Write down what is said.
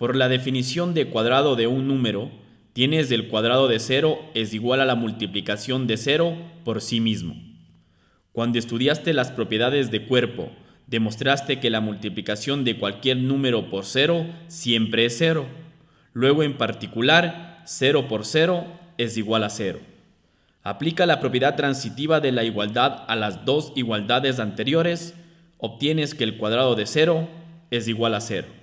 Por la definición de cuadrado de un número, tienes del cuadrado de 0 es igual a la multiplicación de 0 por sí mismo. Cuando estudiaste las propiedades de cuerpo, demostraste que la multiplicación de cualquier número por 0 siempre es 0. Luego en particular, 0 por 0 es igual a 0. Aplica la propiedad transitiva de la igualdad a las dos igualdades anteriores, obtienes que el cuadrado de 0 es igual a 0.